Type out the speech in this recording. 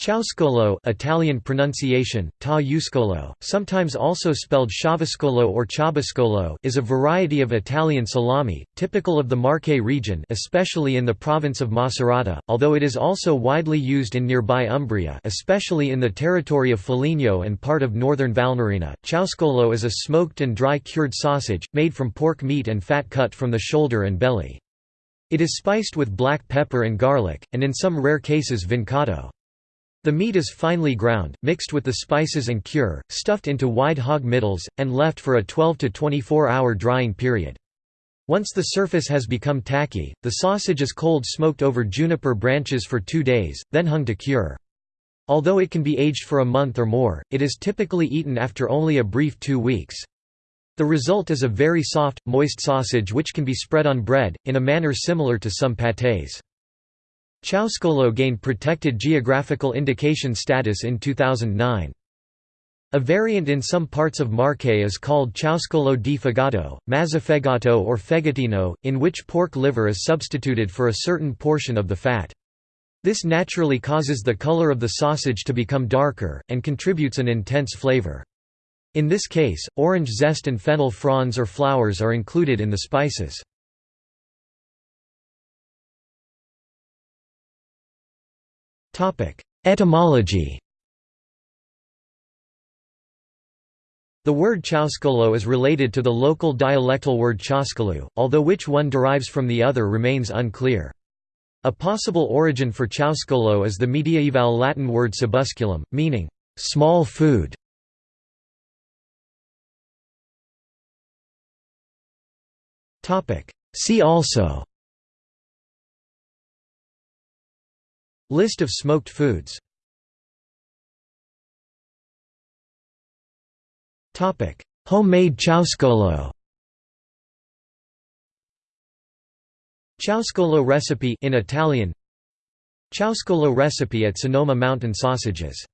Ciauscolo Italian pronunciation, ta uscolo, sometimes also spelled ciavuscolo or ciabuscolo is a variety of Italian salami, typical of the Marche region especially in the province of Macerata, although it is also widely used in nearby Umbria especially in the territory of Foligno and part of northern Valnerina. Ciauscolo is a smoked and dry cured sausage, made from pork meat and fat cut from the shoulder and belly. It is spiced with black pepper and garlic, and in some rare cases vincotto. The meat is finely ground, mixed with the spices and cure, stuffed into wide hog middles, and left for a 12 to 24 hour drying period. Once the surface has become tacky, the sausage is cold smoked over juniper branches for two days, then hung to cure. Although it can be aged for a month or more, it is typically eaten after only a brief two weeks. The result is a very soft, moist sausage which can be spread on bread, in a manner similar to some pâtés. Ciauscolo gained protected geographical indication status in 2009. A variant in some parts of Marche is called ciauscolo di fegato, mazzafegato or fegatino, in which pork liver is substituted for a certain portion of the fat. This naturally causes the color of the sausage to become darker, and contributes an intense flavor. In this case, orange zest and fennel fronds or flowers are included in the spices. Etymology The word ciauscolo is related to the local dialectal word cioscolu, although which one derives from the other remains unclear. A possible origin for ciauscolo is the mediaeval Latin word cibusculum, meaning, small food. See also List of smoked foods. Homemade ciauscolo Ciauscolo recipe in Italian. Ciauscolo recipe at Sonoma Mountain Sausages